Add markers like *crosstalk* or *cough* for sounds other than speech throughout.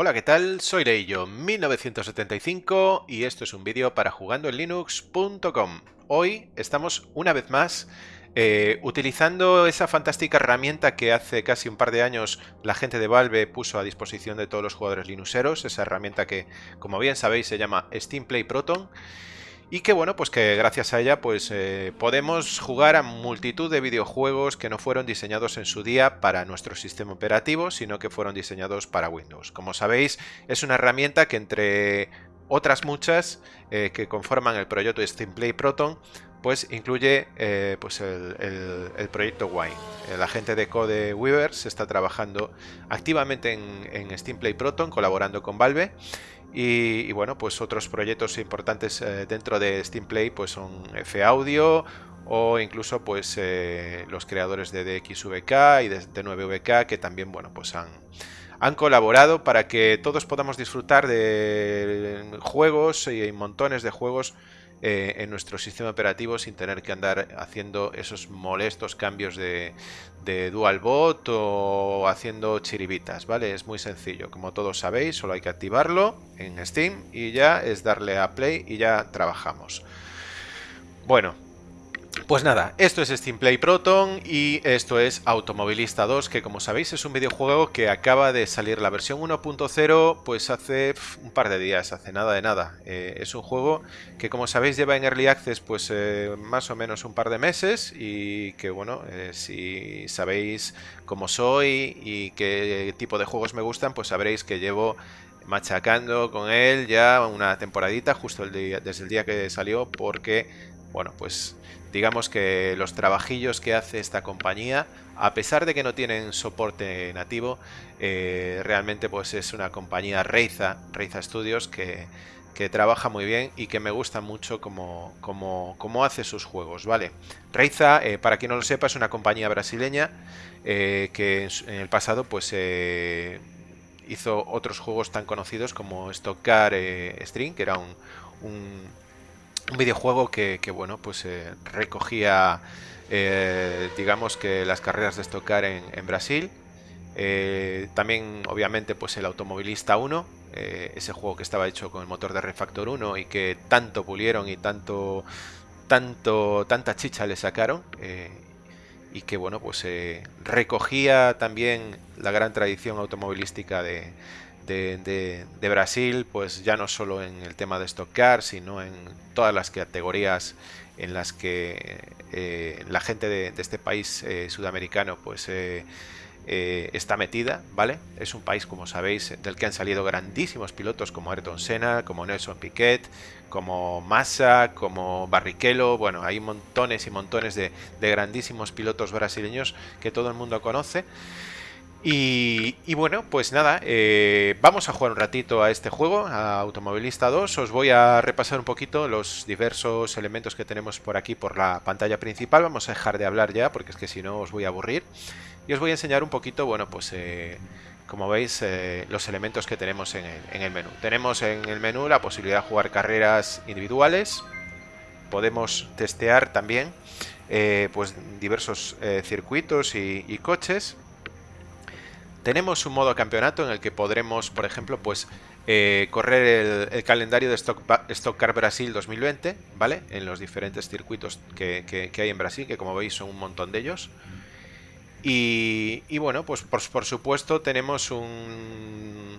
Hola, ¿qué tal? Soy Leillo 1975 y esto es un vídeo para jugandoenlinux.com. Hoy estamos una vez más eh, utilizando esa fantástica herramienta que hace casi un par de años la gente de Valve puso a disposición de todos los jugadores linuxeros, esa herramienta que, como bien sabéis, se llama Steam Play Proton y que bueno, pues que gracias a ella pues eh, podemos jugar a multitud de videojuegos que no fueron diseñados en su día para nuestro sistema operativo, sino que fueron diseñados para Windows. Como sabéis, es una herramienta que entre otras muchas eh, que conforman el proyecto Steam Play Proton, pues incluye eh, pues el, proyecto Wine. La gente de Code Weaver se está trabajando activamente en, en Steam Play Proton, colaborando con Valve. Y, bueno, pues otros proyectos importantes eh, dentro de Steam Play pues son F Audio o incluso pues eh, los creadores de DXVK y de, 9VK que también bueno pues han, han colaborado para que todos podamos disfrutar de juegos y montones de juegos eh, en nuestro sistema operativo sin tener que andar haciendo esos molestos cambios de, de dual bot o haciendo chiribitas, ¿vale? Es muy sencillo, como todos sabéis, solo hay que activarlo en Steam y ya es darle a play y ya trabajamos. Bueno, pues nada, esto es Steam Play Proton y esto es Automovilista 2, que como sabéis es un videojuego que acaba de salir la versión 1.0 pues hace un par de días, hace nada de nada. Eh, es un juego que como sabéis lleva en Early Access pues eh, más o menos un par de meses y que bueno, eh, si sabéis cómo soy y qué tipo de juegos me gustan pues sabréis que llevo machacando con él ya una temporadita justo desde el día que salió porque bueno pues digamos que los trabajillos que hace esta compañía, a pesar de que no tienen soporte nativo, eh, realmente pues es una compañía Reiza, Reiza Studios, que, trabaja muy bien y que me gusta mucho como, como, hace sus juegos, ¿vale? Reiza, eh, para quien no lo sepa, es una compañía brasileña eh, que en, el pasado pues hizo otros juegos tan conocidos como Stock Car String, que era un videojuego que, bueno, pues eh, recogía, eh, digamos que las carreras de estocar en, en Brasil. Eh, también, obviamente, pues el Automovilista 1, ese juego que estaba hecho con el motor de Refactor 1 y que tanto pulieron y tanto, tanto, tanta chicha le sacaron. y que, bueno, pues recogía también la gran tradición automovilística de, de, Brasil, pues ya no solo en el tema de stock car, sino en todas las categorías en las que eh, la gente de, este país eh, sudamericano pues eh, está metida, ¿vale? Es un país, como sabéis, del que han salido grandísimos pilotos como Ayrton Senna, como Nelson Piquet, como Massa, como Barrichello, bueno, hay montones y montones de grandísimos pilotos brasileños que todo el mundo conoce. Y, bueno, pues nada, eh, vamos a jugar un ratito a este juego, a Automovilista 2. Os voy a repasar un poquito los diversos elementos que tenemos por aquí por la pantalla principal. Vamos a dejar de hablar ya, porque es que si no os voy a aburrir. Y os voy a enseñar un poquito, bueno, pues eh, como veis, eh, los elementos que tenemos en el, en el, menú. Tenemos en el menú la posibilidad de jugar carreras individuales. Podemos testear también pues diversos circuitos y coches tenemos un modo campeonato en el que podremos, por ejemplo, pues eh, correr el, calendario de Stock, Stock, Car Brasil 2020, ¿vale? En los diferentes circuitos que, hay en Brasil, que como veis son un montón de ellos. Y, bueno, pues por, supuesto tenemos un,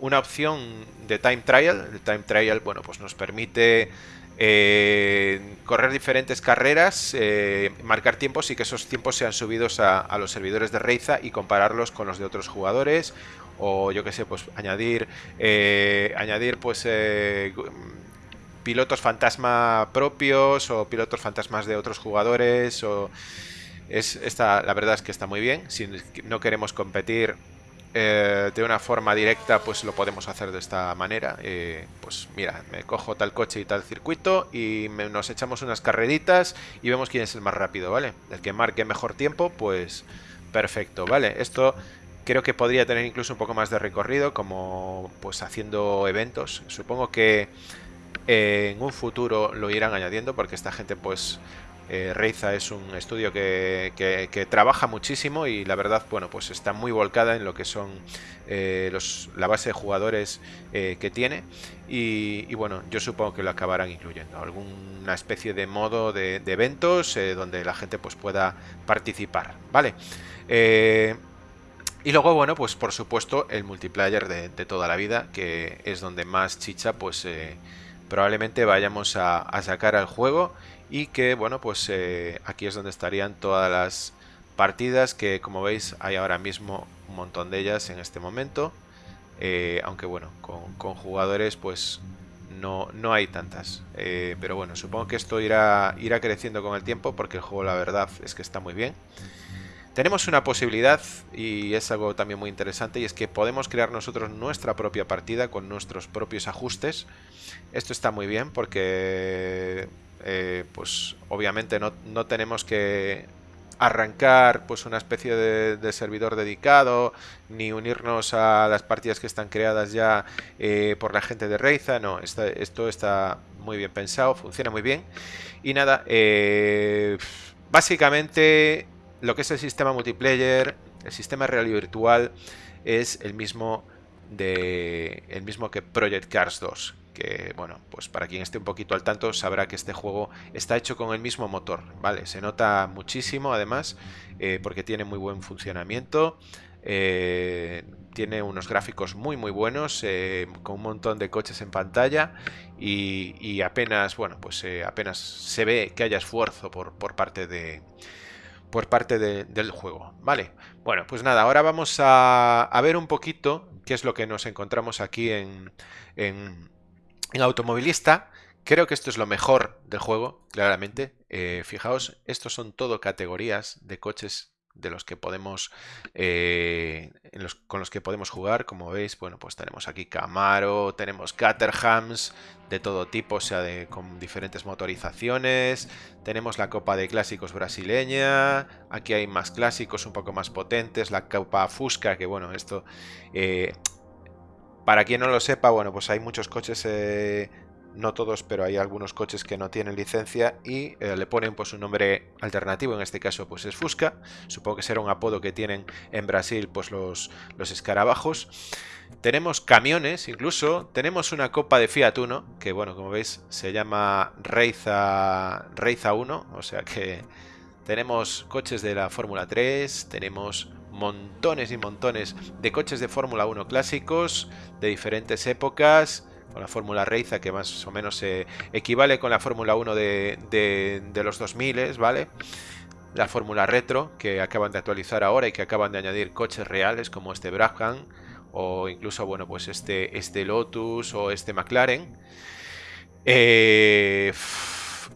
una opción de time trial. El time trial, bueno, pues nos permite eh, correr diferentes carreras, eh, marcar tiempos y que esos tiempos sean subidos a, los servidores de Reiza y compararlos con los de otros jugadores. O yo que sé, pues añadir eh, añadir pues pilotos fantasma propios o pilotos fantasmas de otros jugadores o es esta la verdad es que está muy bien. Si no queremos competir eh, de una forma directa pues lo podemos hacer de esta manera. Eh, pues mira me cojo tal coche y tal circuito y nos echamos unas carreritas y vemos quién es el más rápido vale el que marque mejor tiempo pues perfecto vale esto creo que podría tener incluso un poco más de recorrido como pues haciendo eventos. Supongo que en un futuro lo irán añadiendo porque esta gente pues eh, Reiza es un estudio que, trabaja muchísimo y la verdad, bueno, pues está muy volcada en lo que son eh, los, la base de jugadores eh, que tiene y, bueno, yo supongo que lo acabarán incluyendo, alguna especie de modo de, eventos donde la gente pues pueda participar, ¿vale? y luego, bueno, pues por supuesto el multiplayer de, toda la vida, que es donde más chicha pues probablemente vayamos a sacar al juego y que bueno pues eh, aquí es donde estarían todas las partidas que como veis hay ahora mismo un montón de ellas en este momento. Eh, aunque bueno con, jugadores pues no, no hay tantas. Eh, pero bueno supongo que esto irá, irá creciendo con el tiempo porque el juego la verdad es que está muy bien. Tenemos una posibilidad y es algo también muy interesante y es que podemos crear nosotros nuestra propia partida con nuestros propios ajustes. Esto está muy bien porque eh, pues obviamente no, tenemos que arrancar pues una especie de, servidor dedicado ni unirnos a las partidas que están creadas ya eh, por la gente de Reiza. No, esto está muy bien pensado, funciona muy bien. Y nada, eh, básicamente lo que es el sistema multiplayer el sistema real y virtual es el mismo de el mismo que Project Cars 2 que, bueno, pues para quien esté un poquito al tanto sabrá que este juego está hecho con el mismo motor, ¿vale? Se nota muchísimo además eh, porque tiene muy buen funcionamiento, eh, tiene unos gráficos muy muy buenos eh, con un montón de coches en pantalla y, apenas, bueno, pues apenas se ve que haya esfuerzo por, por parte de por parte del juego, ¿vale? Bueno, pues nada, ahora vamos a, ver un poquito qué es lo que nos encontramos aquí en, en automovilista, creo que esto es lo mejor del juego, claramente. Eh, fijaos, estos son todo categorías de coches de los que podemos eh, con los que podemos jugar como veis bueno pues tenemos aquí Camaro tenemos Caterhams de todo tipo o sea con diferentes motorizaciones tenemos la Copa de Clásicos brasileña aquí hay más clásicos un poco más potentes la Copa Fusca que bueno esto eh, para quien no lo sepa, bueno, pues hay muchos coches, eh, no todos, pero hay algunos coches que no tienen licencia y eh, le ponen pues un nombre alternativo, en este caso pues es Fusca, supongo que será un apodo que tienen en Brasil pues los, los escarabajos. Tenemos camiones incluso, tenemos una copa de Fiat Uno, que bueno, como veis se llama Reiza, Reiza 1, o sea que tenemos coches de la Fórmula 3, tenemos montones y montones de coches de Fórmula 1 clásicos de diferentes épocas, la Fórmula Reiza que más o menos se equivale con la Fórmula 1 de, de, los 2000, ¿vale? La Fórmula Retro que acaban de actualizar ahora y que acaban de añadir coches reales como este Brabham o incluso, bueno, pues este, este Lotus o este McLaren. Eh,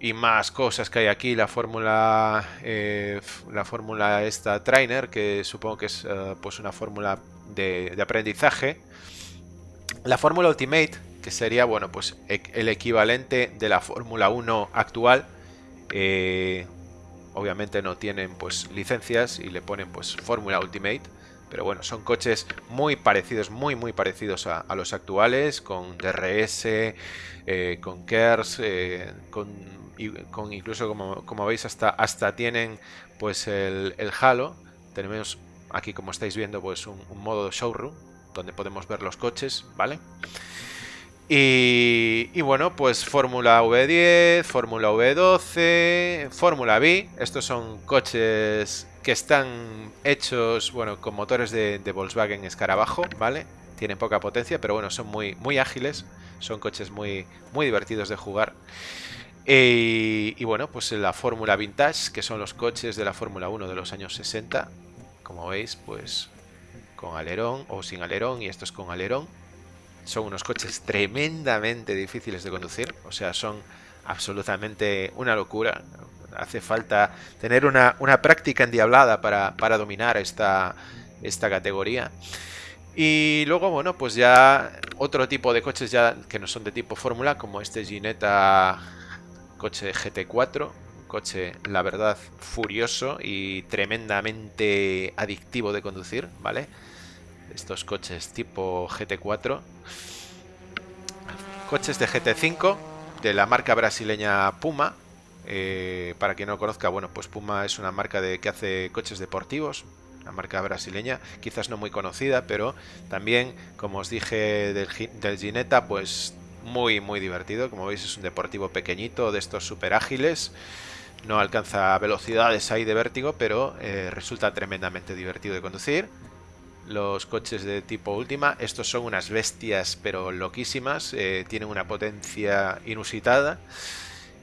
y más cosas que hay aquí. La fórmula, eh, la fórmula esta Trainer, que supongo que es eh, pues una fórmula de, aprendizaje. La fórmula Ultimate, que sería bueno pues el equivalente de la Fórmula 1 actual. Eh, obviamente no tienen pues licencias y le ponen pues Fórmula Ultimate. Pero bueno, son coches muy parecidos, muy muy parecidos a, los actuales, con DRS, con KERS, con con incluso como, veis hasta, hasta tienen pues el, halo. Tenemos aquí como estáis viendo pues un, modo showroom donde podemos ver los coches, ¿vale? Y, bueno, pues Fórmula V10, Fórmula V12, Fórmula V. Estos son coches que están hechos, bueno, con motores de, Volkswagen Escarabajo, ¿vale? Tienen poca potencia, pero bueno, son muy, muy ágiles. Son coches muy, muy divertidos de jugar. Eh, y bueno, pues la Fórmula Vintage, que son los coches de la Fórmula 1 de los años 60. Como veis, pues con alerón o sin alerón, y esto es con alerón. Son unos coches tremendamente difíciles de conducir, o sea, son absolutamente una locura. Hace falta tener una, práctica endiablada para, para dominar esta, esta categoría. Y luego, bueno, pues ya otro tipo de coches ya que no son de tipo fórmula, como este Ginetta coche GT4, coche la verdad furioso y tremendamente adictivo de conducir, ¿vale? Estos coches tipo GT4. Coches de GT5, de la marca brasileña Puma. Eh, para quien no conozca, bueno, pues Puma es una marca de, que hace coches deportivos, una marca brasileña, quizás no muy conocida, pero también, como os dije del, Gineta, pues muy, muy divertido. Como veis es un deportivo pequeñito, de estos super ágiles. No alcanza velocidades ahí de vértigo, pero eh, resulta tremendamente divertido de conducir. Los coches de tipo última, estos son unas bestias pero loquísimas, eh, tienen una potencia inusitada.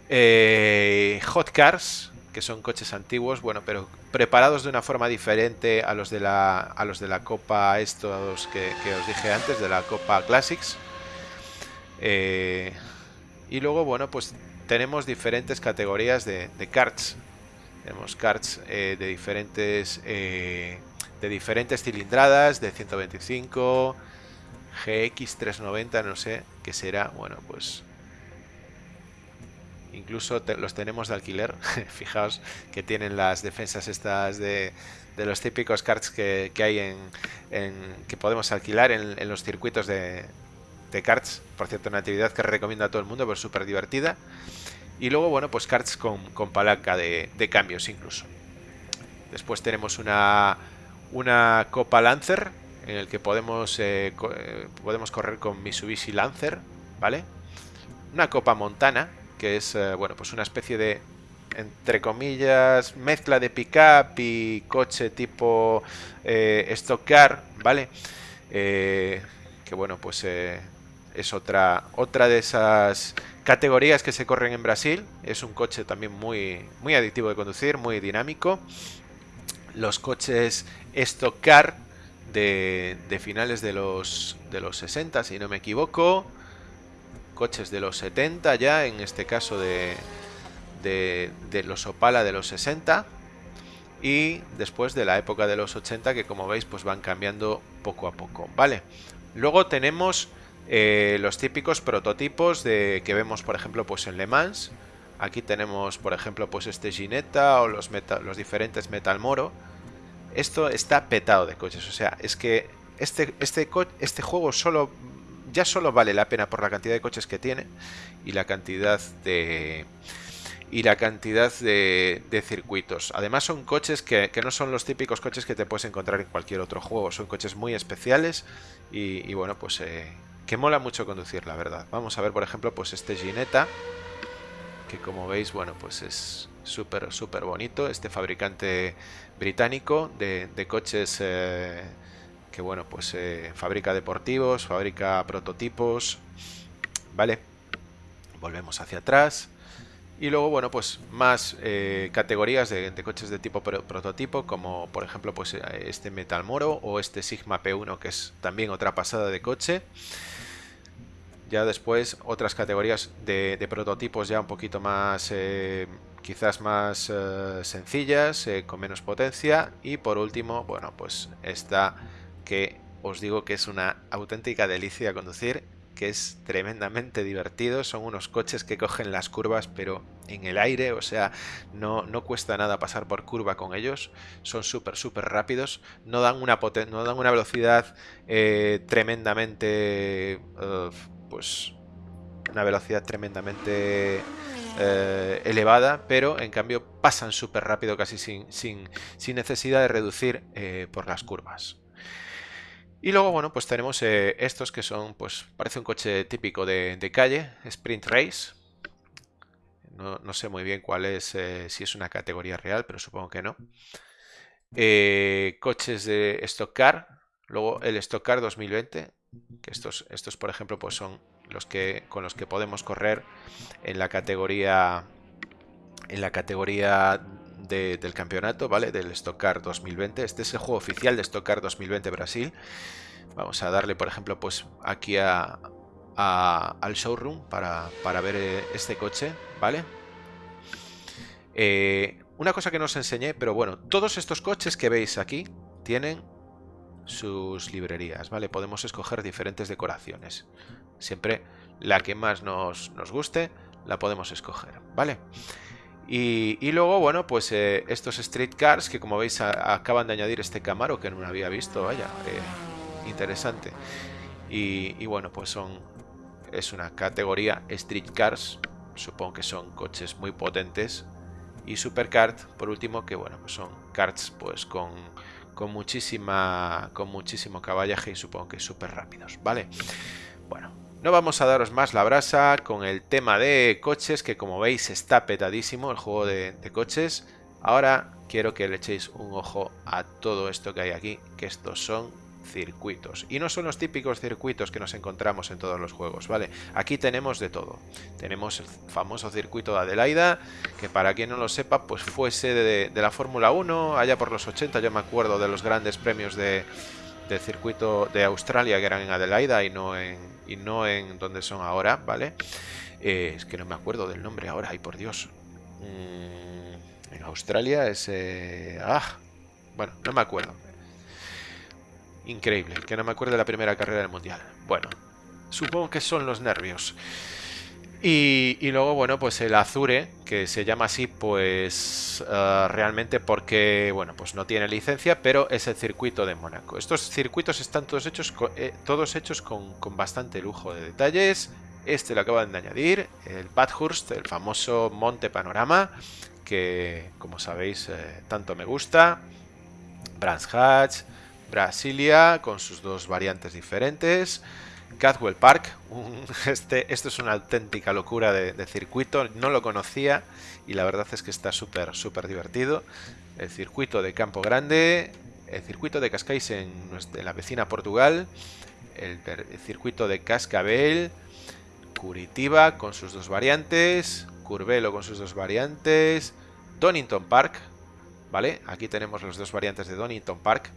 Eh, hot Cars, que son coches antiguos, bueno, pero preparados de una forma diferente a los de la, a los de la Copa estos que, os dije antes, de la Copa Classics. y luego, bueno, pues tenemos diferentes categorías de, carts. Tenemos carts eh, de diferentes eh, de diferentes cilindradas, de 125, GX 390, no sé qué será. Bueno, pues incluso los tenemos de alquiler. *laughs* Fijaos que tienen las defensas estas de, de los típicos karts que, hay en, que podemos alquilar en, los circuitos de, de karts. Por cierto, una actividad que recomiendo a todo el mundo, pues súper divertida. Y luego, bueno, pues cards con, palanca de, cambios incluso. Después tenemos una, una Copa Lancer, en el que podemos, eh, eh, podemos correr con Mitsubishi Lancer, ¿vale? Una Copa Montana, que es, eh, bueno, pues una especie de, entre comillas, mezcla de pickup y coche tipo stock car, ¿vale? que bueno, pues es otra, otra de esas categorías que se corren en Brasil. Es un coche también muy, muy adictivo de conducir, muy dinámico. Los coches Stock Car de, finales de los, de los 60, si no me equivoco. Coches de los 70 ya, en este caso de, de, de los Opala de los 60 y después de la época de los 80 que como veis pues van cambiando poco a poco, ¿vale? Luego tenemos eh, los típicos prototipos de que vemos, por ejemplo, pues en Le Mans. Aquí tenemos, por ejemplo, pues este Ginetta o los, los diferentes Metal Moro. Esto está petado de coches, o sea, es que este, este, este juego solo ya solo vale la pena por la cantidad de coches que tiene y la cantidad de y la cantidad de, circuitos. Además son coches que, no son los típicos coches que te puedes encontrar en cualquier otro juego, son coches muy especiales y, bueno, pues eh, que mola mucho conducir, la verdad. Vamos a ver, por ejemplo, pues este Ginetta, que como veis, bueno, pues es súper, súper bonito. Este fabricante británico de, coches eh, que, bueno, pues eh, fabrica deportivos, fabrica prototipos, ¿vale? Volvemos hacia atrás. Y luego, bueno, pues más eh, categorías de, coches de tipo prototipo, como por ejemplo pues este Metal Moro o este Sigma P1, que es también otra pasada de coche. Ya después otras categorías de, prototipos ya un poquito más, quizás más eh, sencillas, eh, con menos potencia. Y por último, bueno, pues esta que os digo que es una auténtica delicia conducir, que es tremendamente divertido. Son unos coches que cogen las curvas, pero en el aire, o sea, no, no cuesta nada pasar por curva con ellos. Son súper, súper rápidos. No dan una, no dan una velocidad tremendamente pues una velocidad tremendamente eh, elevada, pero en cambio pasan súper rápido, casi sin, sin, necesidad de reducir eh, por las curvas. Y luego, bueno, pues tenemos eh, estos que son, pues parece un coche típico de, calle, Sprint Race. No, sé muy bien cuál es, si es una categoría real, pero supongo que no. coches de Stock Car, luego el Stock Car 2020, que estos, estos por ejemplo, pues son los que, con los que podemos correr en la categoría en la categoría del campeonato, ¿vale? Del Stock Car 2020. Este es el juego oficial de Stock Car 2020 Brasil. Vamos a darle, por ejemplo, pues aquí a, al showroom para, para, ver eh, este coche, ¿vale? Eh, una cosa que no os enseñé, pero bueno, todos estos coches que veis aquí tienen sus librerías, ¿vale? Podemos escoger diferentes decoraciones. Siempre la que más nos, guste la podemos escoger, ¿vale? Y, luego, bueno, pues eh, estos street cars que como veis acaban de añadir este Camaro que no había visto, vaya, eh, interesante. Y, y, bueno, pues son es una categoría street cars supongo que son coches muy potentes. Y Supercart, por último, que bueno, pues son karts pues con, con muchísima con muchísimo caballaje y supongo que súper rápidos, ¿vale? Bueno, no vamos a daros más la brasa con el tema de coches, que como veis está petadísimo el juego de, de coches. Ahora quiero que le echéis un ojo a todo esto que hay aquí, que estos son circuitos. Y no son los típicos circuitos que nos encontramos en todos los juegos, ¿vale? Aquí tenemos de todo. Tenemos el famoso circuito de Adelaida, que para quien no lo sepa, pues fuese de, de la Fórmula 1, allá por los 80, yo me acuerdo de los grandes premios de, del circuito de Australia que eran en Adelaida y no en, y no en donde son ahora, ¿vale? Eh, es que no me acuerdo del nombre ahora, ay por Dios. Mm, en Australia es... Ah, bueno, no me acuerdo. Increíble, que no me acuerdo de la primera carrera del Mundial. Bueno, supongo que son los nervios. Y, y, luego, bueno, pues el Azure, que se llama así, pues uh, realmente porque, bueno, pues no tiene licencia, pero es el circuito de Mónaco. Estos circuitos están todos hechos con, eh, todos hechos con, con, bastante lujo de detalles. Este lo acaban de añadir, el Bathurst, el famoso monte panorama, que, como sabéis, eh, tanto me gusta. Brands Hatch, Brasilia, con sus dos variantes diferentes. Cadwell Park, *laughs* este, esto es una auténtica locura de, circuito, no lo conocía y la verdad es que está súper, súper divertido. El circuito de Campo Grande, el circuito de Cascais en, la vecina Portugal, el, circuito de Cascabel, Curitiba con sus dos variantes, Curvelo con sus dos variantes, Donington Park, ¿vale? Aquí tenemos las dos variantes de Donington Park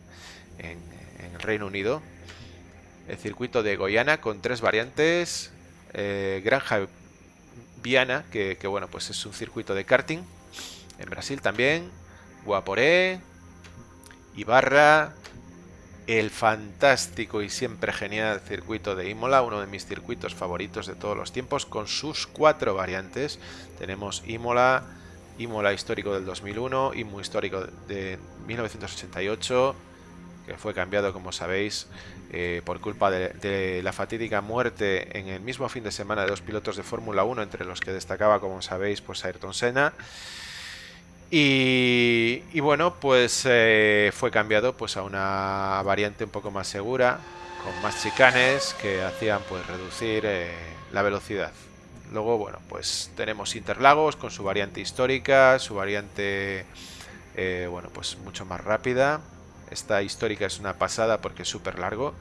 en el Reino Unido el circuito de Goiana con tres variantes, eh, Granja Viana, que, bueno, pues es un circuito de karting, en Brasil también, Guaporé, Ibarra, el fantástico y siempre genial circuito de Imola, uno de mis circuitos favoritos de todos los tiempos, con sus cuatro variantes. Tenemos Imola, Imola histórico del 2001, Imo histórico de 1988, que fue cambiado, como sabéis, eh, por culpa de, la fatídica muerte en el mismo fin de semana de dos pilotos de Fórmula 1, entre los que destacaba, como sabéis, pues Ayrton Senna. Y, y bueno, pues eh, fue cambiado pues, a una variante un poco más segura, con más chicanes que hacían pues reducir eh, la velocidad. Luego, bueno, pues tenemos Interlagos con su variante histórica, su variante, bueno, pues mucho más rápida. Esta histórica es una pasada porque es súper largo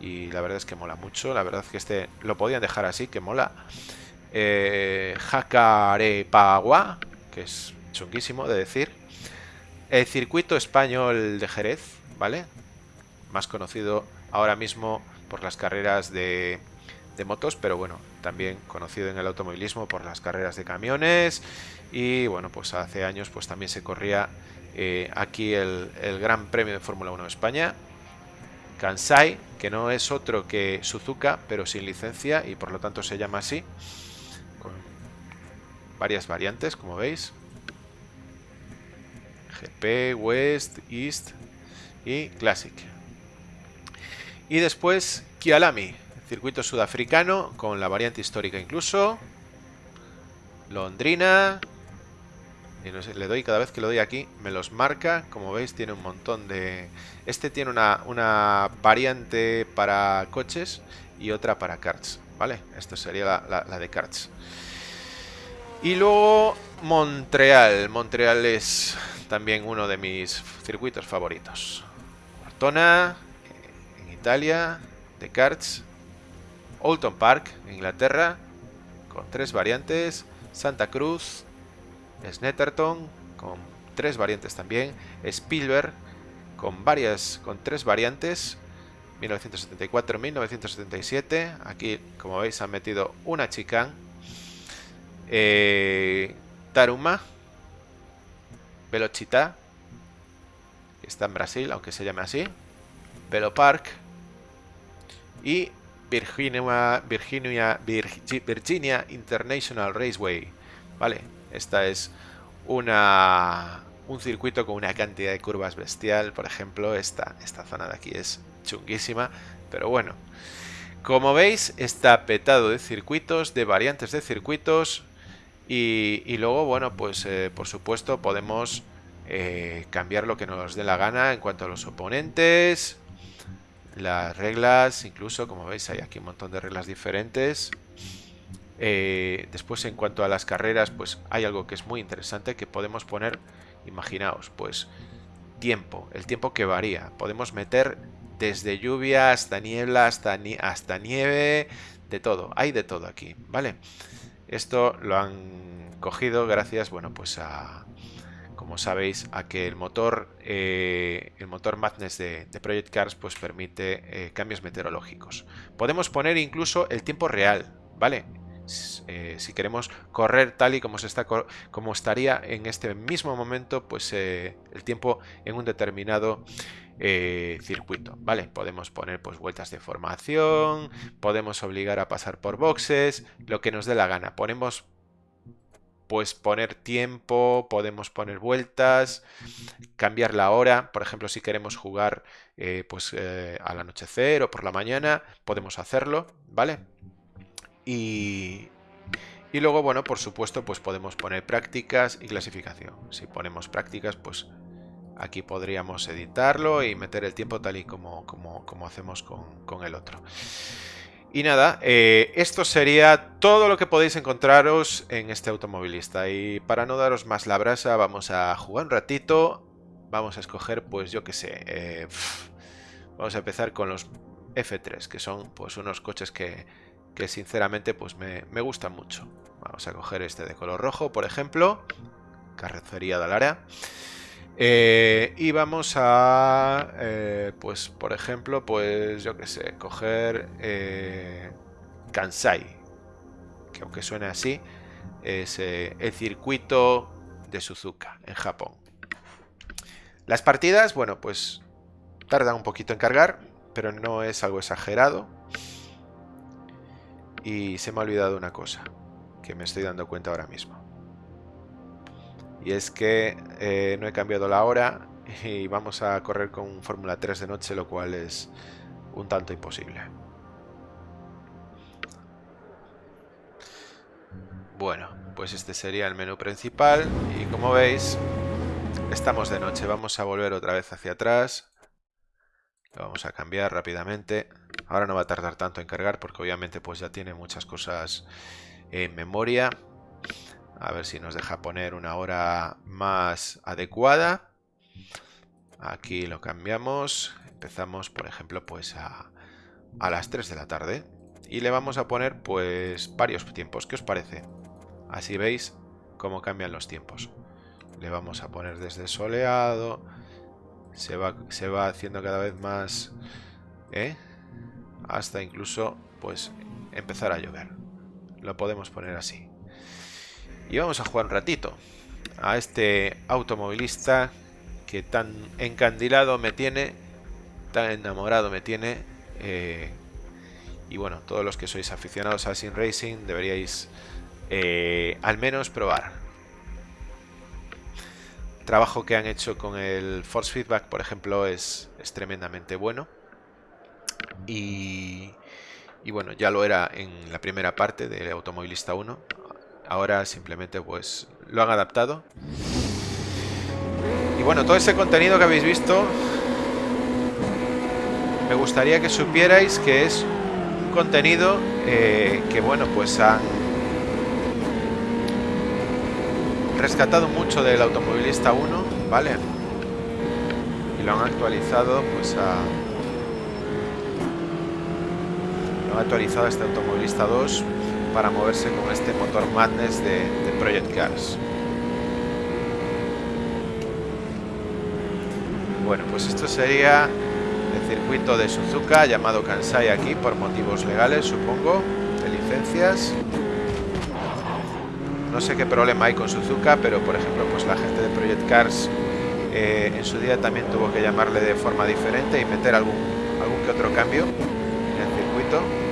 y la verdad es que mola mucho. La verdad es que este lo podían dejar así, que mola. Eh, Jacarepagua, que es chunguísimo de decir. El circuito español de Jerez, ¿vale? Más conocido ahora mismo por las carreras de, de motos, pero bueno, también conocido en el automovilismo por las carreras de camiones. Y bueno, pues hace años pues también se corría eh, aquí el, el, Gran Premio de Fórmula 1 de España. Kansai, que no es otro que Suzuka, pero sin licencia y por lo tanto se llama así. Con varias variantes, como veis. GP, West, East y Classic. Y después Kialami, circuito sudafricano con la variante histórica incluso. Londrina, y le doy cada vez que lo doy aquí, me los marca. Como veis, tiene un montón de... Este tiene una, una variante para coches y otra para karts, ¿vale? Esto sería la, la, de karts. Y luego Montreal. Montreal es también uno de mis circuitos favoritos. Cortona, en Italia, de karts. Oulton Park, Inglaterra, con tres variantes. Santa Cruz, Snetterton con tres variantes también, Spielberg con varias, con tres variantes, 1974-1977, aquí como veis han metido una chicane, eh, Taruma, Velochita, está en Brasil, aunque se llame así, Velo Park y Virginia, Virginia, Virginia International Raceway, ¿vale? Esta es una, un circuito con una cantidad de curvas bestial. Por ejemplo, esta, esta zona de aquí es chunguísima. Pero bueno, como veis, está petado de circuitos, de variantes de circuitos. Y, luego, bueno, pues eh, por supuesto podemos eh, cambiar lo que nos dé la gana en cuanto a los oponentes, las reglas, incluso, como veis, hay aquí un montón de reglas diferentes. Eh, después, en cuanto a las carreras, pues hay algo que es muy interesante que podemos poner, imaginaos, pues tiempo, el tiempo que varía. Podemos meter desde lluvia hasta niebla, hasta, nieve, de todo. Hay de todo aquí, ¿vale? Esto lo han cogido gracias, bueno, pues a, como sabéis, a que el motor, eh, el motor Madness de, Project Cars pues permite eh, cambios meteorológicos. Podemos poner incluso el tiempo real, ¿vale? Eh, si queremos correr tal y como, se está, como estaría en este mismo momento, pues el tiempo en un determinado circuito, ¿vale? Podemos poner pues vueltas de formación, podemos obligar a pasar por boxes, lo que nos dé la gana. Ponemos pues poner tiempo, podemos poner vueltas, cambiar la hora, por ejemplo si queremos jugar eh, pues eh, al anochecer o por la mañana, podemos hacerlo, ¿vale? Y, y luego, bueno, por supuesto, pues podemos poner prácticas y clasificación. Si ponemos prácticas, pues aquí podríamos editarlo y meter el tiempo tal y como, como, como hacemos con, con el otro. Y nada, eh, esto sería todo lo que podéis encontraros en este automovilista. Y para no daros más la brasa, vamos a jugar un ratito. Vamos a escoger, pues yo qué sé. Eh, vamos a empezar con los F3, que son pues unos coches que, que sinceramente pues me, me, gustan mucho. Vamos a coger este de color rojo, por ejemplo. Carrocería de Lara. Eh, y vamos a, eh, pues por ejemplo, pues yo que sé, coger eh, Kansai, que aunque suene así, es el circuito de Suzuka en Japón. Las partidas, bueno, pues tardan un poquito en cargar, pero no es algo exagerado. Y se me ha olvidado una cosa, que me estoy dando cuenta ahora mismo. Y es que eh, no he cambiado la hora y vamos a correr con Fórmula 3 de noche, lo cual es un tanto imposible. Bueno, pues este sería el menú principal y como veis, estamos de noche. Vamos a volver otra vez hacia atrás. Lo vamos a cambiar rápidamente. Ahora no va a tardar tanto en cargar porque obviamente pues ya tiene muchas cosas en memoria. A ver si nos deja poner una hora más adecuada. Aquí lo cambiamos. Empezamos, por ejemplo, pues a, a las 3 de la tarde. Y le vamos a poner pues varios tiempos. ¿Qué os parece? Así veis cómo cambian los tiempos. Le vamos a poner desde soleado. Se va, se va haciendo cada vez más... ¿eh? Hasta incluso pues empezar a llover. Lo podemos poner así. Y vamos a jugar un ratito a este automovilista que tan encandilado me tiene, tan enamorado me tiene. Eh, y bueno, todos los que sois aficionados a Sim Racing deberíais eh, al menos probar. Trabajo que han hecho con el Force Feedback, por ejemplo, es, es tremendamente bueno. Y, bueno, ya lo era en la primera parte de Automovilista 1. Ahora simplemente pues lo han adaptado. Y bueno, todo ese contenido que habéis visto, me gustaría que supierais que es un contenido eh, que bueno, pues han rescatado mucho del automovilista 1, ¿vale? Y lo han actualizado pues a... Lo han actualizado este automovilista 2 para moverse con este motor Madness de, Project Cars. Bueno, pues esto sería el circuito de Suzuka llamado Kansai aquí por motivos legales, supongo, de licencias. No sé qué problema hay con Suzuka, pero por ejemplo, pues la gente de Project Cars eh, en su día también tuvo que llamarle de forma diferente y meter algún, algún que otro cambio en el circuito.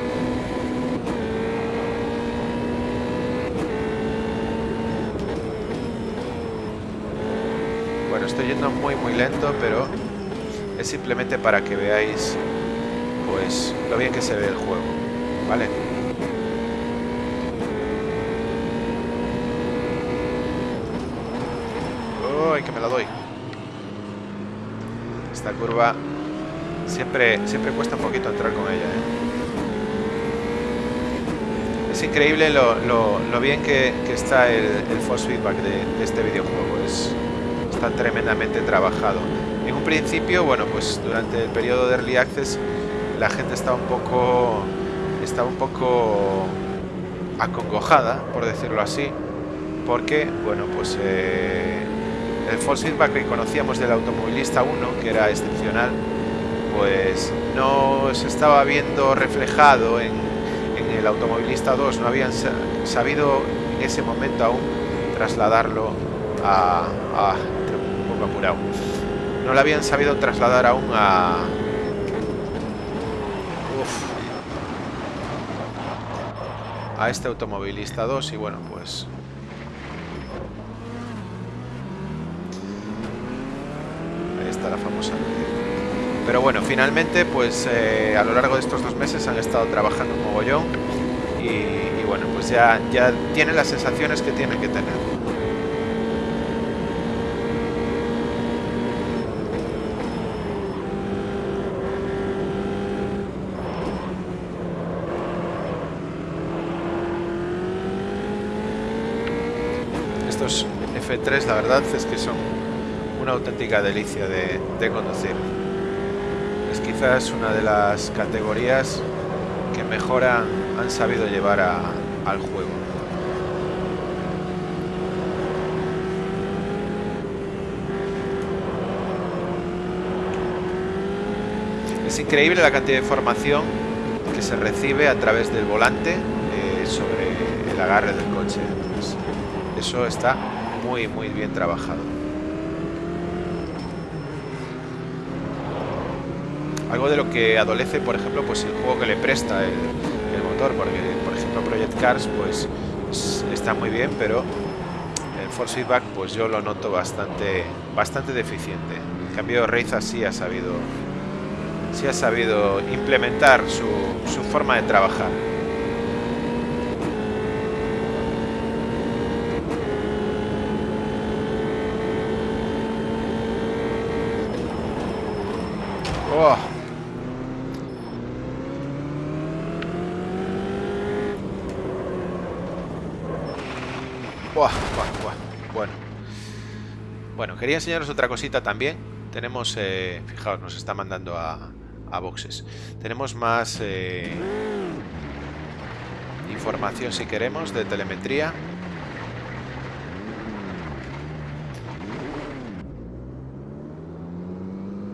estoy yendo muy muy lento, pero es simplemente para que veáis pues lo bien que se ve el juego, ¿vale? ay, que me la doy. Esta curva siempre, siempre cuesta un poquito entrar con ella. ¿eh? Es increíble lo, bien que, está el, force feedback de, este videojuego. Es, está tremendamente trabajado. En un principio, bueno, pues durante el periodo de Early Access la gente estaba un poco estaba un poco acongojada, por decirlo así, porque, bueno, pues eh, el force feedback que conocíamos del automovilista 1, que era excepcional, pues no se estaba viendo reflejado en, el automovilista 2, no habían sabido en ese momento aún trasladarlo a, a un poco apurado. No lo habían sabido trasladar aún a a este automovilista 2 y bueno pues ahí está la famosa pero bueno finalmente pues eh, a lo largo de estos dos meses han estado trabajando un mogollón y, bueno pues ya, ya tienen las sensaciones que tienen que tener F3 la verdad es que son una auténtica delicia de, conducir. Quizás una de las categorías que mejor han, sabido llevar al juego. Es increíble la cantidad de información que se recibe a través del volante eh, sobre el agarre del coche. Eso está muy, muy bien trabajado. Algo de lo que adolece, por ejemplo, pues el juego que le presta el, motor, porque, por ejemplo, Project Cars, pues está muy bien, pero el Force Feedback, pues yo lo noto bastante, bastante deficiente. En cambio, Reiza sí ha sabido, sí ha sabido implementar su, su forma de trabajar. Oh. Bueno. Bueno, quería enseñaros otra cosita también. Tenemos, eh, fijaos, nos está mandando a, a boxes. Tenemos más eh, información si queremos de telemetría.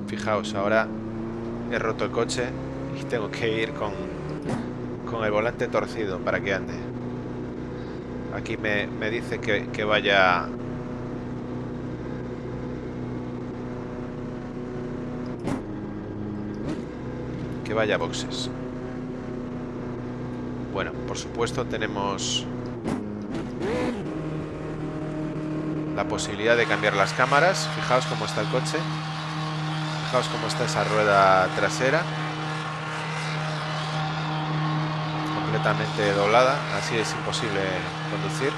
Fijaos, ahora he roto el coche y tengo que ir con, con el volante torcido para que ande. Aquí me, dice que, que vaya... Vaya boxes. Bueno, por supuesto tenemos la posibilidad de cambiar las cámaras. Fijaos cómo está el coche. Fijaos cómo está esa rueda trasera. Completamente doblada, así es imposible conducir.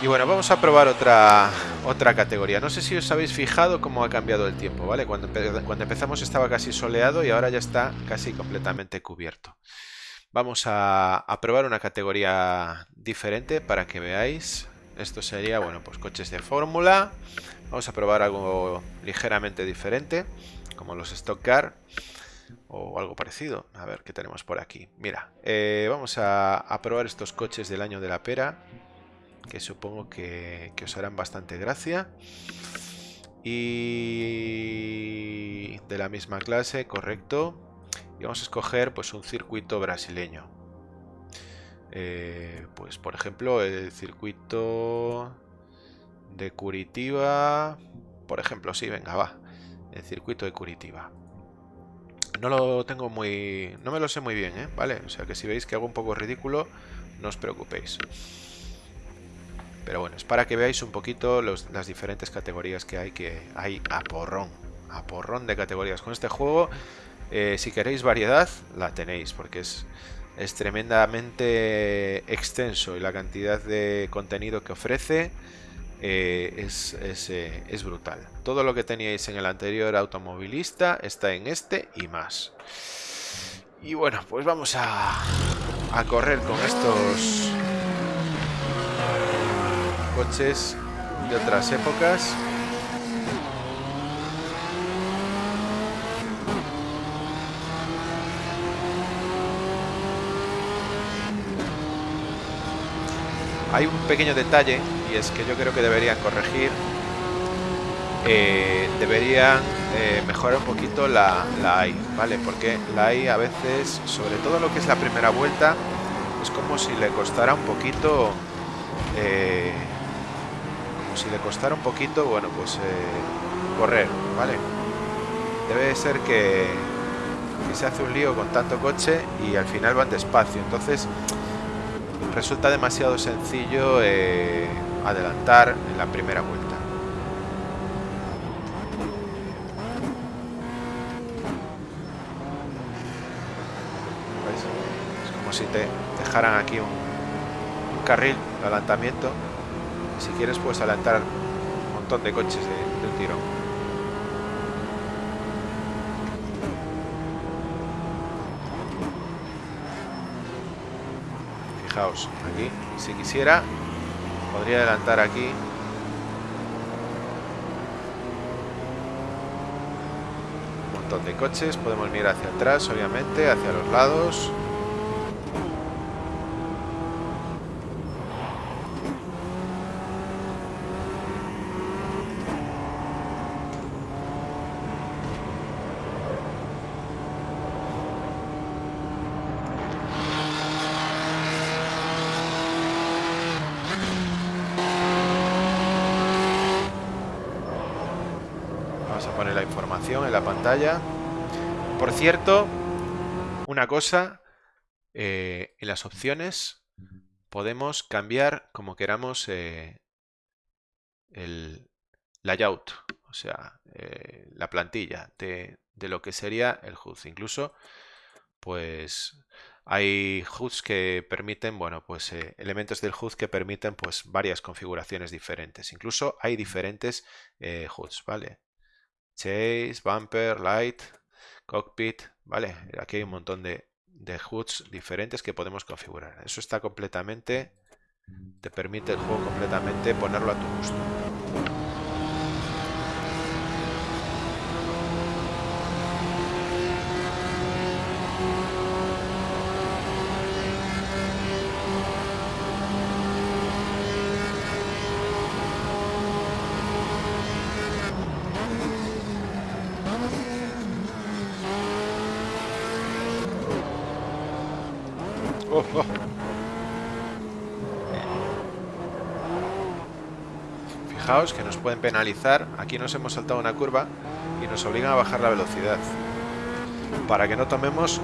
Y bueno, vamos a probar otra, otra categoría. No sé si os habéis fijado cómo ha cambiado el tiempo, ¿vale? Cuando, cuando empezamos estaba casi soleado y ahora ya está casi completamente cubierto. Vamos a, probar una categoría diferente para que veáis. Esto sería, bueno, pues coches de fórmula. Vamos a probar algo ligeramente diferente, como los Stock Car o algo parecido. A ver qué tenemos por aquí. Mira, eh, vamos a, probar estos coches del año de la pera, que supongo que, os harán bastante gracia. Y de la misma clase, correcto. Y vamos a escoger pues un circuito brasileño. Eh, pues por ejemplo el circuito de Curitiba, por ejemplo, sí, venga, va. El circuito de Curitiba. No lo tengo muy... No me lo sé muy bien, ¿eh? ¿Vale? O sea que si veis que hago un poco ridículo, no os preocupéis. Pero bueno, es para que veáis un poquito las diferentes categorías que hay, que hay a porrón. A porrón de categorías. Con este juego, eh, si queréis variedad, la tenéis, porque es, tremendamente extenso y la cantidad de contenido que ofrece eh, es, eh, es, brutal. Todo lo que teníais en el anterior automovilista está en este y más. Y bueno, pues vamos a, a correr con estos coches de otras épocas. Hay un pequeño detalle y es que yo creo que deberían corregir, eh, deberían eh, mejorar un poquito la, la ¿vale? Porque la AI a veces, sobre todo lo que es la primera vuelta, es como si le costara un poquito, eh, si le costara un poquito, bueno, pues correr, ¿vale? Debe ser que, se hace un lío con tanto coche y al final van despacio, entonces resulta demasiado sencillo eh, adelantar en la primera vuelta. Es como si te dejaran aquí un, carril de adelantamiento si quieres puedes adelantar un montón de coches de, de tirón. aquí, si quisiera, podría adelantar aquí. Un montón de coches, podemos mirar hacia atrás, obviamente, hacia los lados. en la pantalla. Por cierto, una cosa, eh, en las opciones podemos cambiar como queramos eh, el layout, o sea, eh, la plantilla de, de, lo que sería el HUD. Incluso, pues hay HUDs que permiten, bueno, pues elementos del HUD que permiten pues varias configuraciones diferentes. Incluso hay diferentes HUDs, ¿vale? Chase, Bumper, Light, Cockpit, ¿vale? Aquí hay un montón de, de hoods diferentes que podemos configurar. Eso está completamente, te permite el juego completamente ponerlo a tu gusto. Penalizar. Aquí nos hemos saltado una curva y nos obligan a bajar la velocidad. Para que no tomemos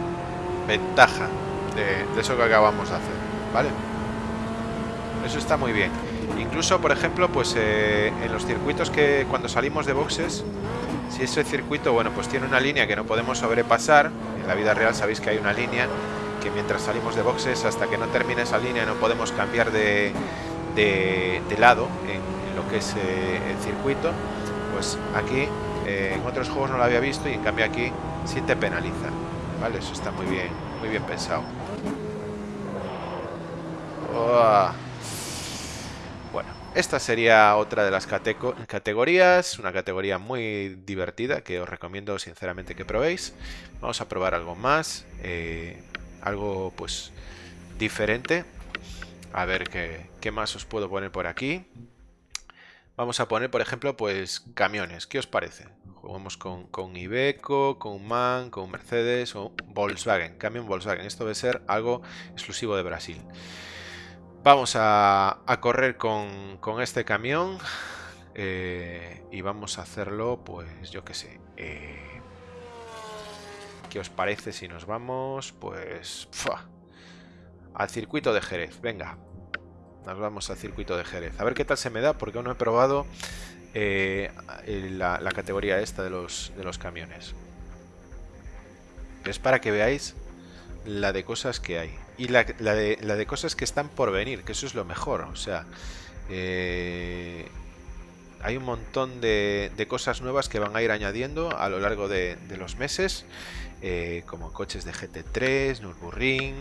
ventaja de, eso que acabamos de hacer. ¿Vale? Eso está muy bien. Incluso, por ejemplo, pues eh, en los circuitos que cuando salimos de boxes, si ese circuito, bueno, pues tiene una línea que no podemos sobrepasar, en la vida real sabéis que hay una línea que mientras salimos de boxes hasta que no termine esa línea no podemos cambiar de, lado en, que es eh, el circuito pues aquí eh, en otros juegos no lo había visto y en cambio aquí sí te penaliza vale eso está muy bien muy bien pensado bueno esta sería otra de las categorías una categoría muy divertida que os recomiendo sinceramente que probéis vamos a probar algo más eh, algo pues diferente. A ver qué, qué, más os puedo poner por aquí. Vamos a poner, por ejemplo, pues camiones. ¿Qué os parece? Jugamos con, con Iveco, con MAN, con Mercedes o Volkswagen. Camión Volkswagen. Esto debe ser algo exclusivo de Brasil. Vamos a, correr con, con, este camión. Eh, y vamos a hacerlo, pues yo qué sé. Eh, ¿Qué os parece si nos vamos? Pues... al circuito de Jerez. Venga. Nos vamos al circuito de Jerez. A ver qué tal se me da, porque aún no he probado eh, la, categoría esta de los, de los camiones. Es para que veáis la de cosas que hay. Y la, de, cosas que están por venir, que eso es lo mejor. O sea, eh, hay un montón de, cosas nuevas que van a ir añadiendo a lo largo de, los meses, eh, como coches de GT3, Nürburgring,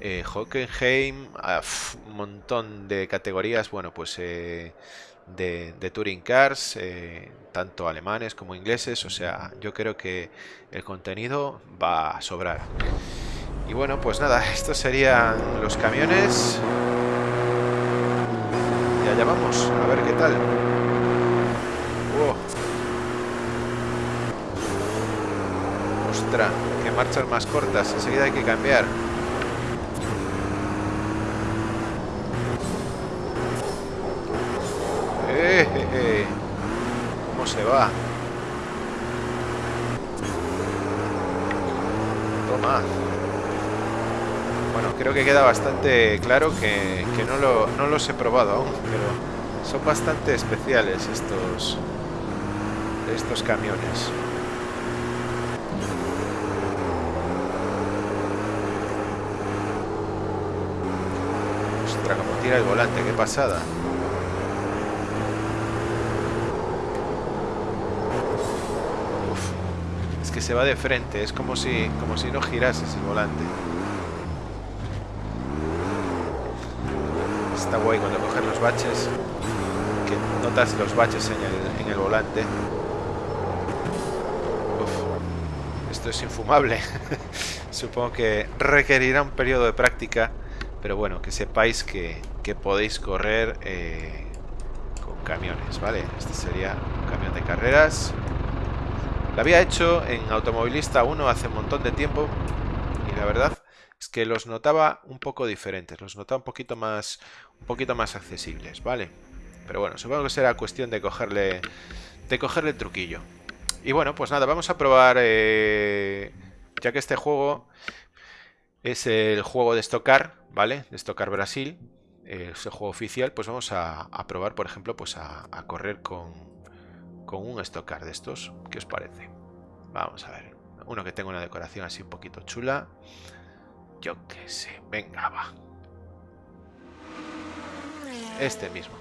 eh, Hockenheim, ah, un montón de categorías, bueno, pues eh, de, de, Touring Cars, tanto alemanes como ingleses, o sea, yo creo que el contenido va a sobrar. Y bueno, pues nada, estos serían los camiones. Y allá vamos, a ver qué tal. Ostras, que marchas más cortas, enseguida hay que cambiar. Eh, ¿Cómo se va? Toma. Bueno, creo que queda bastante claro que, no, lo, no los he probado aún, pero son bastante especiales estos, estos camiones. El volante, qué pasada. es que se va de frente, es como si, como si no girases el volante. Está guay cuando coges los baches, que notas los baches en el, en el volante. esto es infumable. *laughs* Supongo que requerirá un periodo de práctica, pero bueno, que sepáis que, podéis correr eh, con camiones, ¿vale? Este sería un camión de carreras. Lo había hecho en Automovilista 1 hace un montón de tiempo y la verdad es que los notaba un poco diferentes, los notaba un poquito más, un poquito más accesibles, ¿vale? Pero bueno, supongo que será cuestión de cogerle, de cogerle el truquillo. Y bueno, pues nada, vamos a probar, eh, ya que este juego es el juego de Stockar, ¿vale? De Stockar Brasil, eh, es el juego oficial, pues vamos a, probar, por ejemplo, pues a, correr con, con un Stockar de estos. ¿Qué os parece? Vamos a ver. Uno que tenga una decoración así un poquito chula. Yo qué sé. Venga, va. Este mismo.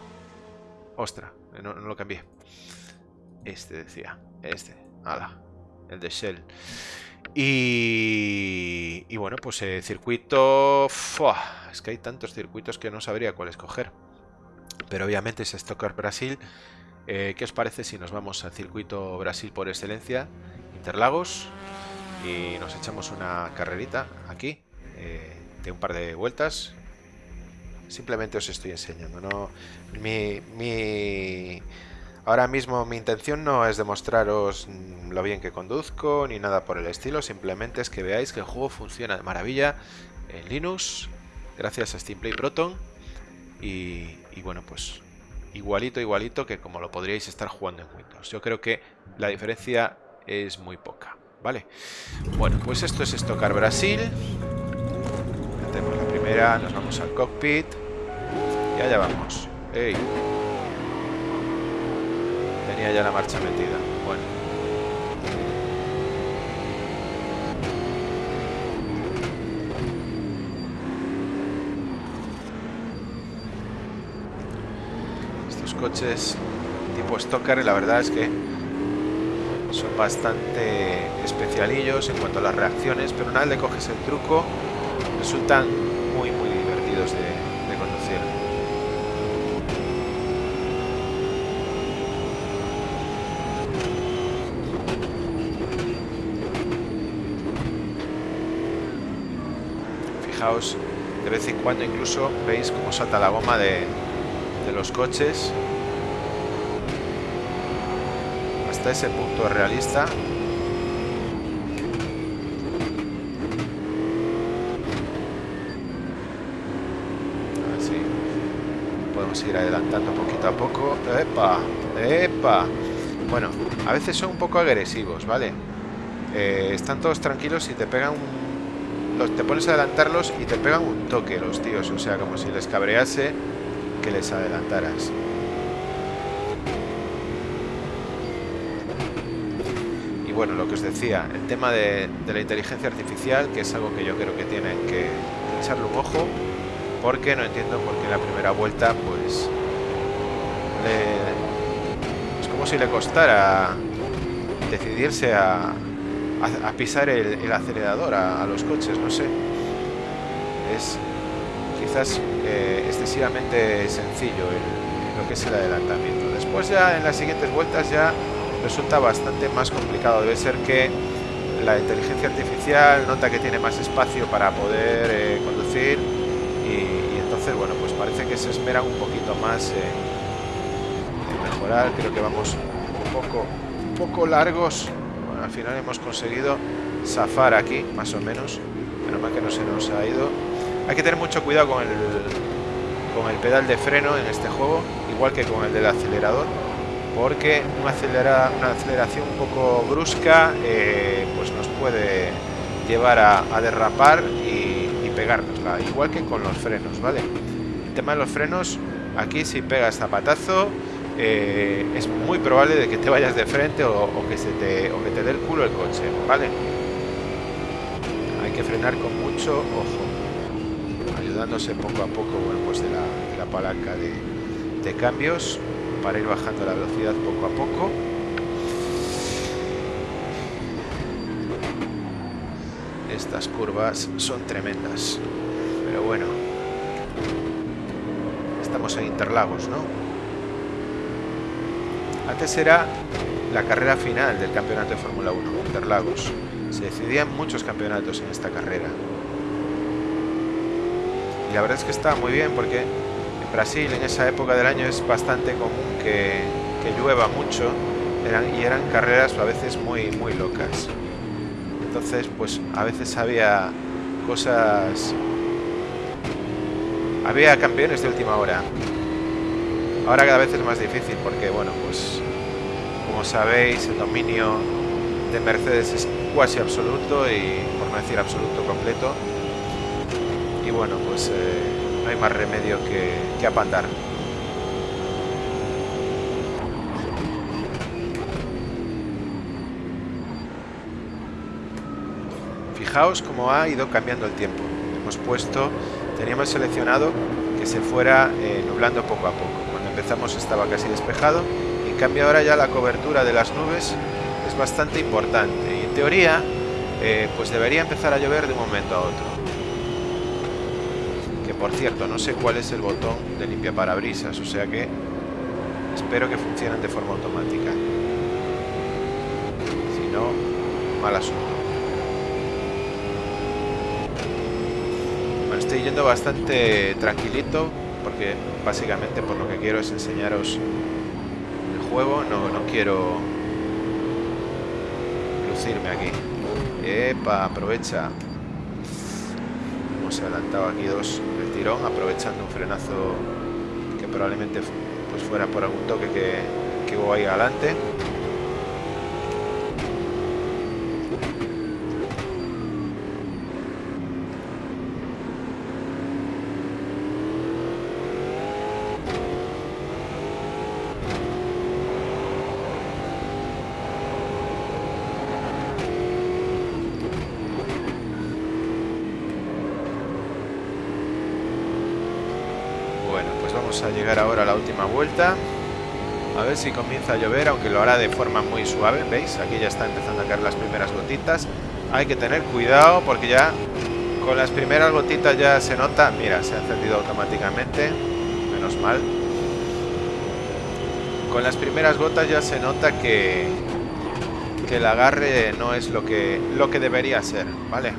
Ostra, no, no lo cambié. Este decía. Este. Ala. El de Shell. Y, y bueno, pues el circuito... es que hay tantos circuitos que no sabría cuál escoger. Pero obviamente es Stocker Brasil. Eh, ¿Qué os parece si nos vamos al circuito Brasil por excelencia? Interlagos. Y nos echamos una carrerita aquí. Eh, de un par de vueltas. Simplemente os estoy enseñando. Mi, mi Ahora mismo mi intención no es demostraros lo bien que conduzco ni nada por el estilo, simplemente es que veáis que el juego funciona de maravilla en Linux, gracias a Steam Play Proton y, bueno pues igualito igualito que como lo podríais estar jugando en Windows. Yo creo que la diferencia es muy poca, ¿vale? Bueno, pues esto es Stockar Brasil. Metemos la primera, nos vamos al cockpit y allá vamos. ¡Ey! Tenía ya la marcha metida. Bueno. Coches tipo Stocker, la verdad es que son bastante especialillos en cuanto a las reacciones, pero una vez le coges el truco, resultan muy, muy divertidos de, de vez en cuando incluso veis cómo salta la goma de, los coches. Hasta ese punto realista. Así. Podemos ir adelantando poquito a poco. ¡Epa! ¡Epa! Bueno, a veces son un poco agresivos, ¿vale? Eh, están todos tranquilos y te pegan un te pones a adelantarlos y te pegan un toque los tíos, o sea, como si les cabrease que les adelantaras. Y bueno, lo que os decía, el tema de, la inteligencia artificial, que es algo que yo creo que tienen que echarle un ojo, porque no entiendo por qué en la primera vuelta, pues, si le costara decidirse a, a, pisar el, acelerador a, los coches, no sé. Es quizás eh, excesivamente sencillo lo que es el adelantamiento. Después ya en las siguientes vueltas ya resulta bastante más complicado. Debe ser que la inteligencia artificial nota que tiene más espacio para poder eh, conducir y, entonces, bueno, pues parece que se esperan un poquito más en mejorar. Creo que vamos un poco, un poco largos al final hemos conseguido zafar aquí, más o menos. Menos mal que no se nos ha ido. Hay que tener mucho cuidado con el, con el pedal de freno en este juego, igual que con el del acelerador, porque una, acelera, una aceleración un poco brusca eh, pues nos puede llevar a, derrapar y, y pegárnosla, igual que con los frenos, ¿vale? El tema de los frenos, aquí si pegas zapatazo, eh, es muy probable de que te vayas de frente o, que se te, o que te dé el culo el coche, ¿vale? Hay que frenar con mucho ojo, ayudándose poco a poco, bueno, pues de la, palanca de, de cambios para ir bajando la velocidad poco a poco. Estas curvas son tremendas, pero bueno, estamos en Interlagos, ¿no? Antes era la carrera final del campeonato de Fórmula 1, Interlagos. Se decidían muchos campeonatos en esta carrera. Y la verdad es que estaba muy bien porque en Brasil en esa época del año es bastante común que, llueva mucho y eran carreras a veces muy, muy locas. Entonces, pues a veces había cosas... Había campeones de última hora. Ahora cada vez es más difícil porque, bueno, pues como sabéis, el dominio de Mercedes es casi absoluto y, por no decir absoluto, completo. Bueno, pues eh, no hay más remedio que, que apandar. Fijaos cómo ha ido cambiando el tiempo. Hemos puesto, teníamos seleccionado que se fuera eh, nublando poco a poco empezamos estaba casi despejado en cambio ahora ya la cobertura de las nubes es bastante importante y en teoría eh, pues debería empezar a llover de un momento a otro por cierto no sé cuál es el botón de limpia parabrisas o sea que espero que funcionen de forma automática si no mal asunto bueno, estoy yendo bastante tranquilito porque básicamente por lo que quiero es enseñaros el juego, no, no quiero lucirme aquí. Epa, aprovecha. Hemos adelantado aquí dos aprovechando un frenazo que probablemente pues fuera por algún toque que, que hubo ahí adelante. A llegar ahora a la última vuelta. A ver si comienza a llover, aunque lo hará de forma muy suave. ¿Veis? Aquí ya está empezando a caer las primeras gotitas. Hay que tener cuidado porque ya con las primeras gotitas ya se nota... Mira, se ha encendido automáticamente. Menos mal. Con las primeras gotas ya se nota que, que el agarre no es lo que, lo que debería ser, ¿vale?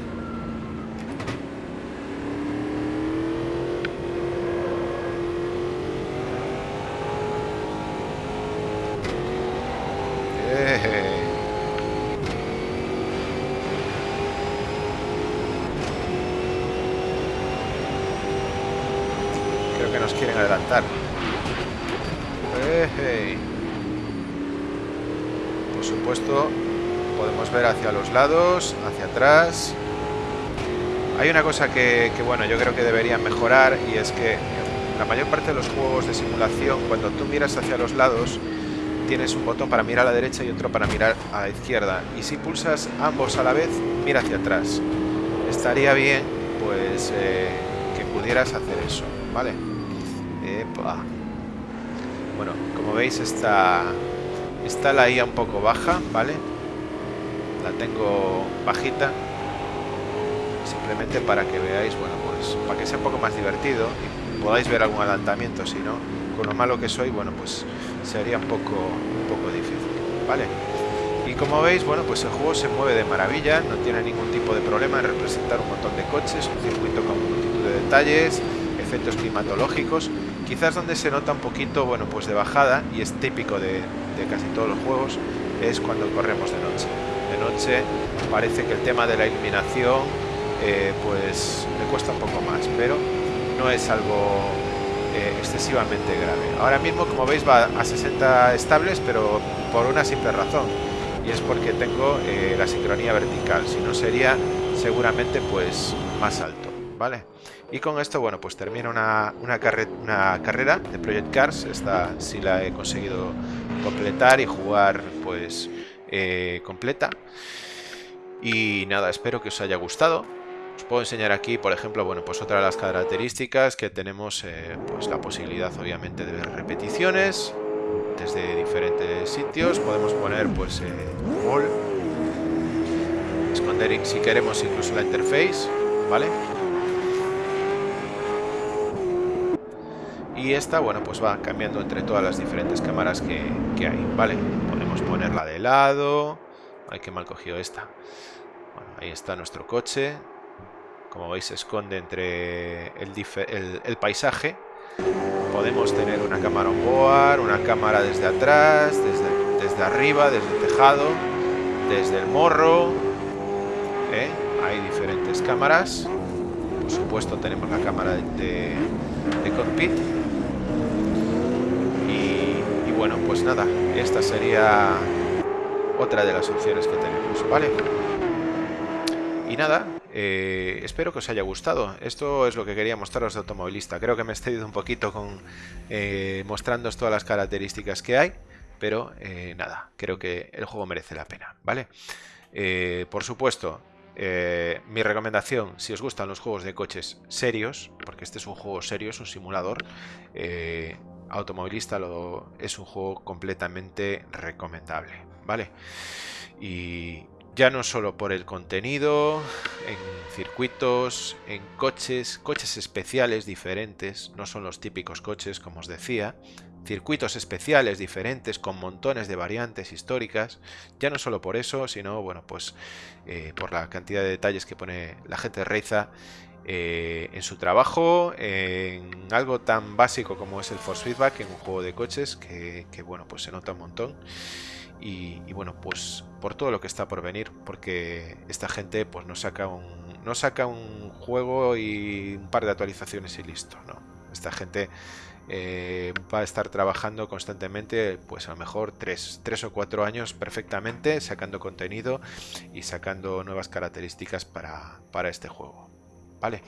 Por supuesto, podemos ver hacia los lados, hacia atrás. Hay una cosa que, bueno, yo creo que deberían mejorar y es que la mayor parte de los juegos de simulación, cuando tú miras hacia los lados, tienes un botón para mirar a la derecha y otro para mirar a la izquierda. Y si pulsas ambos a la vez, mira hacia atrás. Estaría bien, pues, eh, que pudieras hacer eso, ¿vale? Epa. Bueno, como veis esta, Está la IA un poco baja, ¿vale? La tengo bajita. Simplemente para que veáis, bueno, pues para que sea un poco más divertido y podáis ver algún adelantamiento, si no, con lo malo que soy, bueno, pues sería un poco, un poco difícil, ¿vale? Y como veis, bueno, pues el juego se mueve de maravilla, no tiene ningún tipo de problema en representar un montón de coches, un circuito con multitud de detalles, efectos climatológicos, quizás donde se nota un poquito, bueno, pues de bajada, y es típico de, casi todos los juegos, es cuando corremos de noche. Noche parece que el tema de la iluminación, eh, pues le cuesta un poco más, pero no es algo eh, excesivamente grave. Ahora mismo, como veis, va a 60 estables, pero por una simple razón, y es porque tengo eh, la sincronía vertical, si no sería seguramente pues más alto, ¿vale? Y con esto, bueno, pues termina una, una, una carrera de Project Cars. Esta sí la he conseguido completar y jugar, pues, eh, completa. Y nada, espero que os haya gustado. Os puedo enseñar aquí, por ejemplo, bueno, pues otra de las características que tenemos, eh, pues la posibilidad, obviamente, de ver repeticiones desde diferentes sitios. Podemos poner, pues, eh, wall. Esconder, si queremos, incluso la interface, ¿vale? y esta, bueno, pues va cambiando entre todas las diferentes cámaras que, hay, ¿vale? Podemos ponerla de lado. Ay, qué mal cogido esta. ahí está nuestro coche. Como veis, se esconde entre el, paisaje. Podemos tener una cámara on board, una cámara desde atrás, desde, arriba, desde el tejado, desde el morro. ¿eh? Hay diferentes cámaras. Por supuesto, tenemos la cámara de, de cockpit bueno, pues nada, esta sería otra de las opciones que tenemos, ¿vale? Y nada, eh, espero que os haya gustado. Esto es lo que quería mostraros de automovilista. Creo que me he excedido un poquito con eh, mostrándoos todas las características que hay, pero eh, nada, creo que el juego merece la pena, ¿vale? por supuesto, mi recomendación, si os gustan los juegos de coches serios, porque este es un juego serio, es un simulador, automovilista es un juego completamente recomendable, ¿vale? Y ya no solo por el contenido, en circuitos, en coches, coches especiales diferentes, no son los típicos coches, como os decía, circuitos especiales diferentes con montones de variantes históricas, ya no solo por eso, sino bueno, pues eh, por la cantidad de detalles que pone la gente de Reiza eh, en su trabajo, en algo tan básico como es el force feedback en un juego de coches, que, bueno, pues se nota un montón. Y, bueno, pues por todo lo que está por venir, porque esta gente pues no saca un, no saca un juego y un par de actualizaciones y listo, ¿no? Esta gente eh, va a estar trabajando constantemente, pues a lo mejor 3, o 4 años perfectamente, sacando contenido y sacando nuevas características para, para este juego. ¿Vale?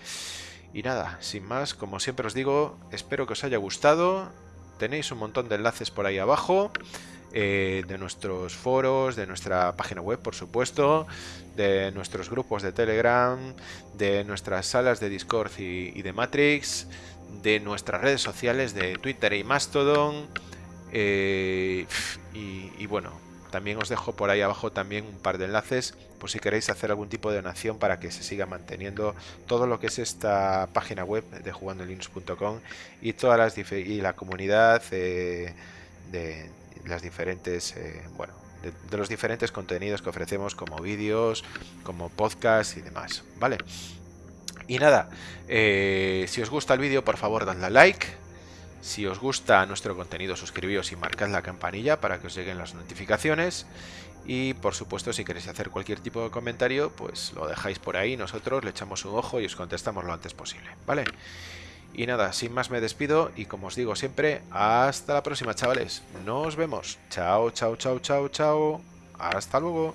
Y nada, sin más, como siempre os digo, espero que os haya gustado. Tenéis un montón de enlaces por ahí abajo. Eh, de nuestros foros, de nuestra página web, por supuesto, de nuestros grupos de Telegram, de nuestras salas de Discord y, de Matrix, de nuestras redes sociales de Twitter y Mastodon. Eh, y bueno, también os dejo por ahí abajo también un par de enlaces por si queréis hacer algún tipo de donación para que se siga manteniendo todo lo que es esta página web de jugandolinux.com y todas las y la comunidad eh, de las diferentes eh, bueno de, los diferentes contenidos que ofrecemos como vídeos como podcast y demás vale y nada eh, si os gusta el vídeo por favor dadle like si os gusta nuestro contenido, suscribíos y marcad la campanilla para que os lleguen las notificaciones. Y por supuesto, si queréis hacer cualquier tipo de comentario, pues lo dejáis por ahí, nosotros le echamos un ojo y os contestamos lo antes posible, ¿vale? Y nada, sin más me despido y como os digo siempre, hasta la próxima chavales. Nos vemos. Chao, chao, chao, chao, chao. Hasta luego.